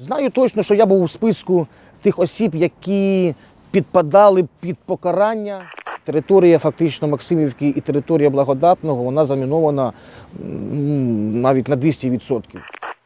Знаю точно, що я був у списку тих осіб, які підпадали під покарання. Територія фактично Максимівки і територія Благодатного вона замінована навіть на 200%.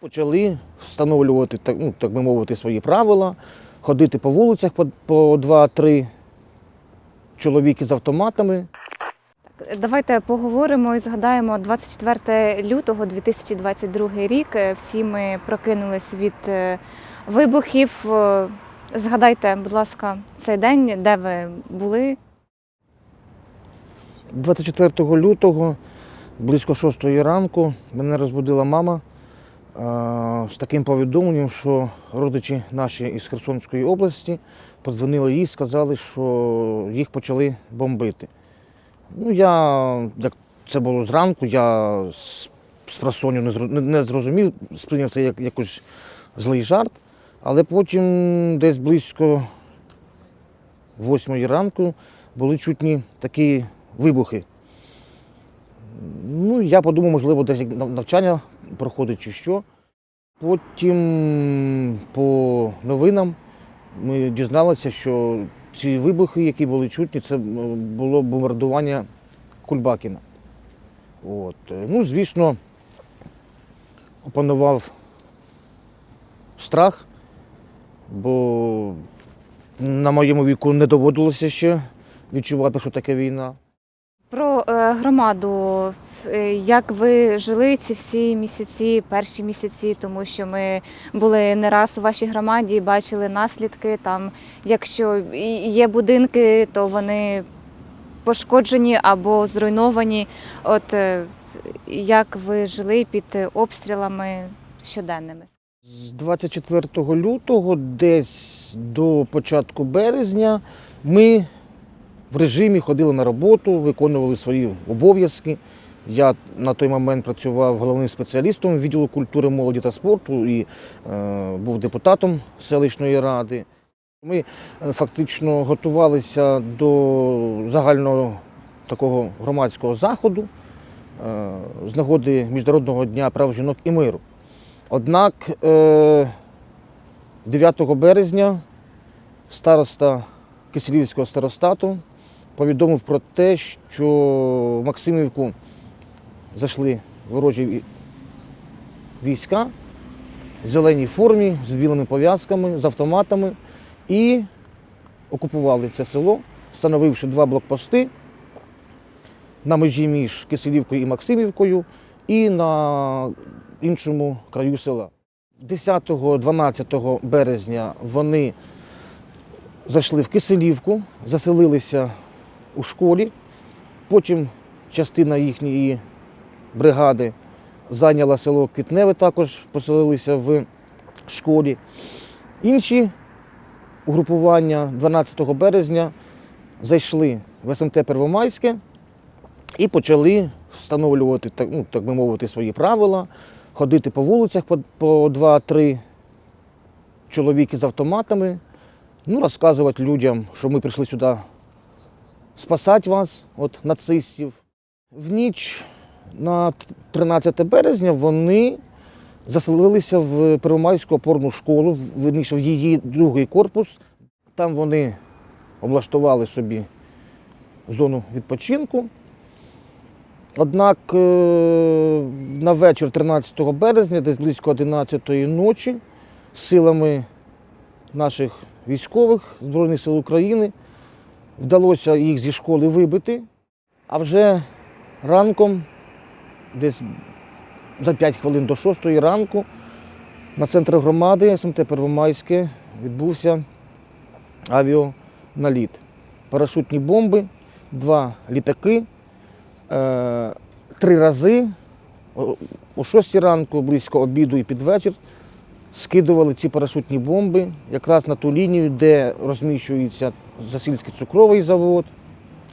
Почали встановлювати, так, ну, так би мовити, свої правила, ходити по вулицях по, по 2-3 чоловіки з автоматами. Давайте поговоримо і згадаємо 24 лютого 2022 рік. Е, Всі ми прокинулись від е, вибухів. Е, Згадайте, будь ласка, цей день, де ви були. 24 лютого, близько 6 ранку, мене розбудила мама з таким повідомленням, що родичі наші із Херсонської області подзвонили їй, сказали, що їх почали бомбити. Ну, я, як це було зранку, я з, з не, зро- не- не зрозумів, сприйняв це як якийсь злий жарт, але потім десь близько 8 ранку були чутні такі вибухи. Ну, я подумав, можливо, десь навчання проходить чи що. Потім по новинам ми дізналися, що ці вибухи, які були чутні, це було бомбардування Кульбакіна. От. Ну, звісно, опанував страх, бо на моєму віку не доводилося ще відчувати, що таке війна. Про е, громаду, як ви жили ці всі місяці, перші місяці, тому що ми були не раз у вашій громаді, і бачили наслідки. Там, якщо є будинки, то вони пошкоджені або зруйновані. От е, як ви жили під обстрілами щоденними? З 24 лютого, десь до початку березня, ми в режимі ходили на роботу, виконували свої обов'язки. Я на той момент працював головним спеціалістом відділу культури, молоді та спорту і е, був депутатом селищної ради. Ми е, фактично готувалися до загального такого громадського заходу е, з нагоди Міжнародного дня прав жінок і миру. Однак е, 9 березня староста Киселівського старостату повідомив про те, що Максимівку зайшли ворожі війська в зеленій формі, з білими пов'язками, з автоматами і окупували це село, встановивши два блокпости на межі між Киселівкою і Максимівкою і на іншому краю села. 10-12 березня вони зайшли в Киселівку, заселилися у школі. Потім частина їхньої бригади зайняла село Квітневе, також поселилися в школі. Інші угрупування 12 березня зайшли в СМТ Первомайське і почали встановлювати, так, ну, так би мовити, свої правила, ходити по вулицях по, по 2-3 чоловіки з автоматами, ну, розказувати людям, що ми прийшли сюди спасати вас від нацистів. В ніч на 13 березня вони заселилися в Первомайську опорну школу, верніше в її другий корпус. Там вони облаштували собі зону відпочинку. Однак е, на вечір 13 березня, десь близько 11-ї ночі, силами наших військових Збройних сил України вдалося їх зі школи вибити. А вже ранком, десь за 5 хвилин до 6 ранку, на центр громади СМТ Первомайське відбувся авіаналіт. Парашутні бомби, два літаки. Е, три рази о 6 ранку, близько обіду і під вечір, скидували ці парашутні бомби якраз на ту лінію, де розміщується Засільський цукровий завод,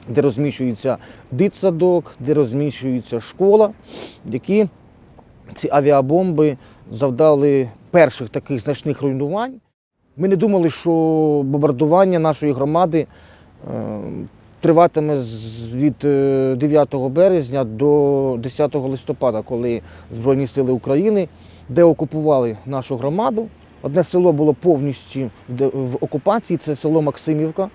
де розміщується дитсадок, де розміщується школа, які ці авіабомби завдали перших таких значних руйнувань. Ми не думали, що бомбардування нашої громади е, триватиме від е, 9 березня до 10 листопада, коли Збройні сили України деокупували нашу громаду. Одне село було повністю в окупації, це село Максимівка.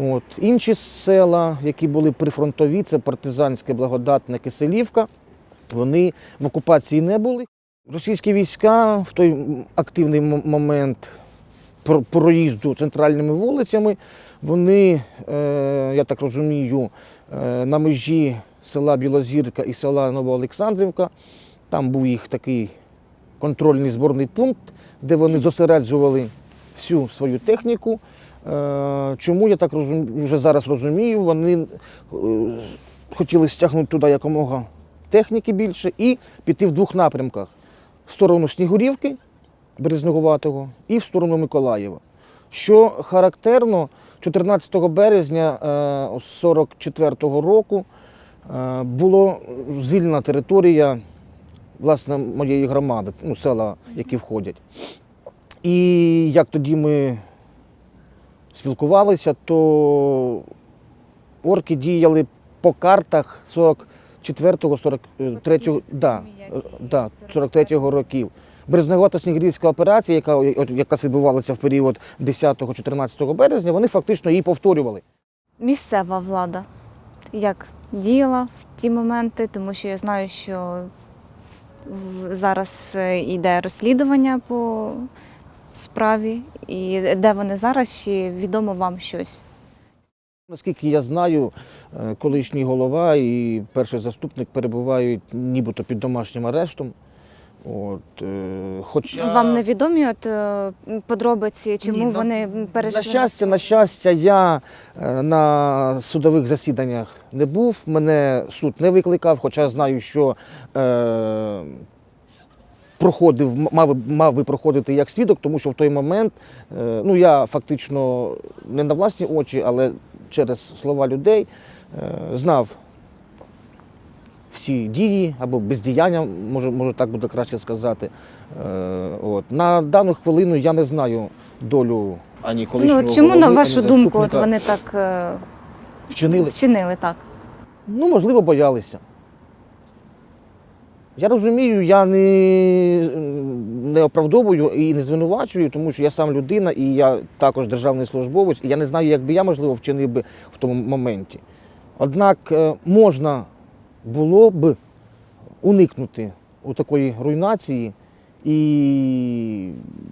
От. Інші села, які були прифронтові, це партизанське благодатне Киселівка. Вони в окупації не були. Російські війська в той активний момент проїзду центральними вулицями, вони, е, я так розумію, е, на межі села Білозірка і села Новоолександрівка. Там був їх такий контрольний зборний пункт, де вони зосереджували всю свою техніку. Е, Чому я так розум... вже зараз розумію, вони е, хотіли стягнути туди якомога техніки більше і піти в двох напрямках: в сторону Снігурівки, Березнегуватого, і в сторону Миколаєва. Що характерно, 14 березня 44-го року е, була звільнена територія власне моєї громади, ну, села, які входять. І як тоді ми спілкувалися, то орки діяли по картах 44-го, 43-го, да, е, да, 43-го років. Березнегувата снігурівська операція, яка, яка відбувалася в період 10-14 березня, вони фактично її повторювали. Місцева влада як діяла в ті моменти, тому що я знаю, що зараз е, йде розслідування по справі, і де вони зараз, чи відомо вам щось? Наскільки я знаю, е, колишній голова і перший заступник перебувають нібито під домашнім арештом. От, е, хоча... Вам невідомі от е, подробиці, чому Ні, на- вони перейшли? На щастя, на щастя, я е, на судових засіданнях не був, мене суд не викликав, хоча знаю, що е, проходив, мав, мав би проходити як свідок, тому що в той момент е, ну, я фактично не на власні очі, але через слова людей е, знав всі дії або бездіяння, може, може так буде краще сказати. Е, от. На дану хвилину я не знаю долю ані колишнього Ну, чому, на вашу думку, от вони так вчинили? вчинили так? Ну, можливо, боялися. Я розумію, я не, не оправдовую і не звинувачую, тому що я сам людина і я також державний службовець, і я не знаю, як би я, можливо, вчинив би в тому моменті. Однак е, можна було б уникнути у такої руйнації і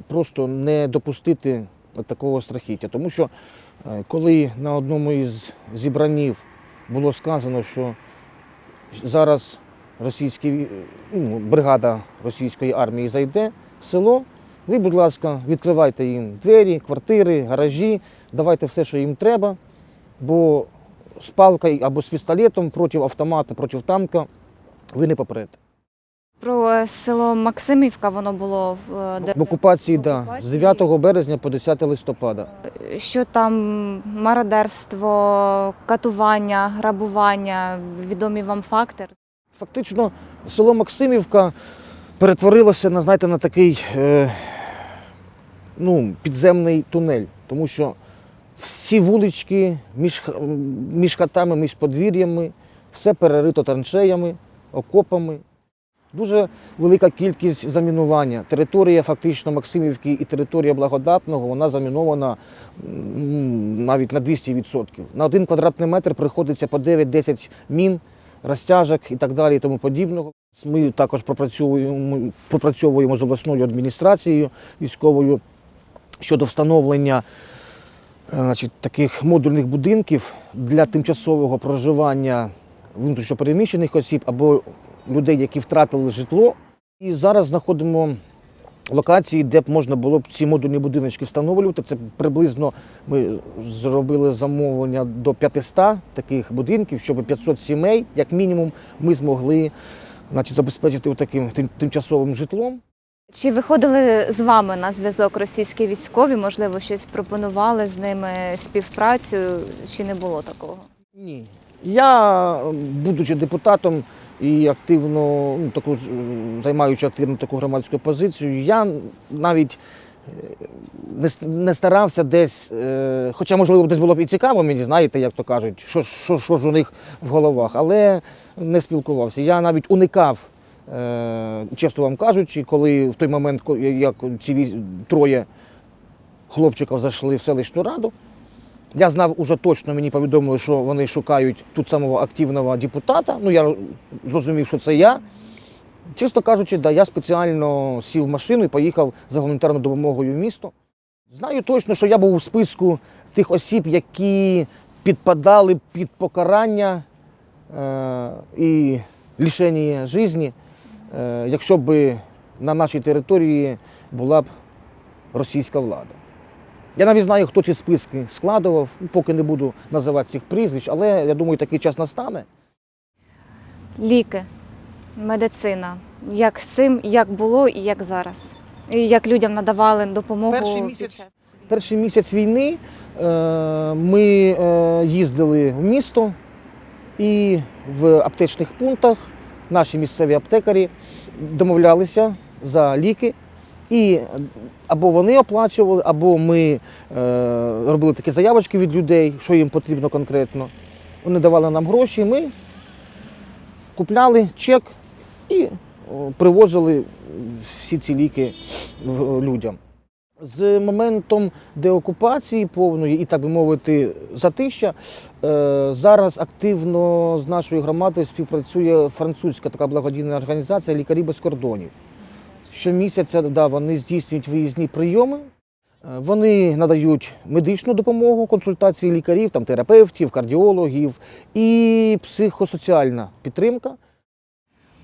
просто не допустити такого страхіття. Тому що е, коли на одному із зібранів було сказано, що зараз російські, ну, бригада російської армії зайде в село, ви, будь ласка, відкривайте їм двері, квартири, гаражі, давайте все, що їм треба, бо з палкою або з пістолетом проти автомата, проти танка ви не попрете. Про е, село Максимівка воно було в, е, В окупації, в так, да, з 9 березня по 10 листопада. Що там мародерство, катування, грабування, відомі вам факти? Фактично, село Максимівка перетворилося на, знаєте, на такий е, ну, підземний тунель, тому що всі вулички між, між хатами, між подвір'ями, все перерито траншеями, окопами. Дуже велика кількість замінування. Територія фактично Максимівки і територія Благодатного вона замінована навіть на 200%. На один квадратний метр приходиться по 9-10 мін, розтяжок і так далі, і тому подібного. Ми також пропрацьовуємо, пропрацьовуємо з обласною адміністрацією військовою щодо встановлення е, значить, таких модульних будинків для тимчасового проживання внутрішньопереміщених осіб або людей, які втратили житло. І зараз знаходимо локації, де б можна було б ці модульні будиночки встановлювати. Це приблизно ми зробили замовлення до 500 таких будинків, щоб 500 сімей, як мінімум, ми змогли значить, забезпечити таким тим, тимчасовим житлом. Чи виходили з вами на зв'язок російські військові? Можливо, щось пропонували з ними співпрацю, чи не було такого? Ні. Я, будучи депутатом і активно, ну, таку, займаючи активно таку громадську позицію, я навіть е, не, не старався десь, е, хоча, можливо, десь було б і цікаво мені, знаєте, як то кажуть, що, що, що ж у них в головах, але не спілкувався. Я навіть уникав Е, чесно вам кажучи, коли в той момент, як ці троє хлопчиків зайшли в селищну раду, я знав уже точно, мені повідомили, що вони шукають тут самого активного депутата. Ну, я зрозумів, що це я. Чесно кажучи, да, я спеціально сів в машину і поїхав за гуманітарною допомогою в місто. Знаю точно, що я був у списку тих осіб, які підпадали під покарання е, і лишення житті, е, якщо б на нашій території була б російська влада. Я навіть знаю, хто ці списки складував, поки не буду називати цих прізвищ, але я думаю, такий час настане. Ліки, медицина. Як з цим, як було і як зараз. І як людям надавали допомогу. Перший місяць час- Перший місяць війни е, ми е, їздили в місто і в аптечних пунктах наші місцеві аптекарі домовлялися за ліки. І або вони оплачували, або ми е, робили такі заявочки від людей, що їм потрібно конкретно. Вони давали нам гроші, ми купляли чек і привозили всі ці ліки людям. З моментом деокупації повної і, так би мовити, затища, е, зараз активно з нашою громадою співпрацює французька така благодійна організація Лікарі без кордонів. Щомісяця да, вони здійснюють виїзні прийоми. Е, Вони надають медичну допомогу, консультації лікарів, там, терапевтів, кардіологів і психосоціальна підтримка.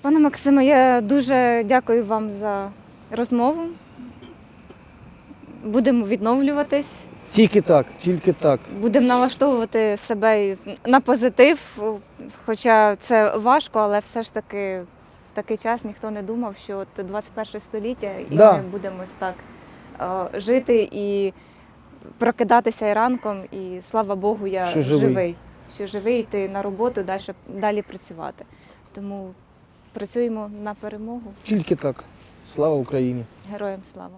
Пане Максиме, я дуже дякую вам за розмову. Будемо відновлюватись, Тільки так, тільки так. будемо налаштовувати себе на позитив, хоча це важко, але все ж таки такий час ніхто не думав, що от 21 століття і Да. ми будемо ось так е, жити і прокидатися і ранком, і слава Богу, я Що живий. що живий, йти на роботу, далі, далі працювати. Тому працюємо на перемогу. Тільки так. Слава Україні! Героям слава!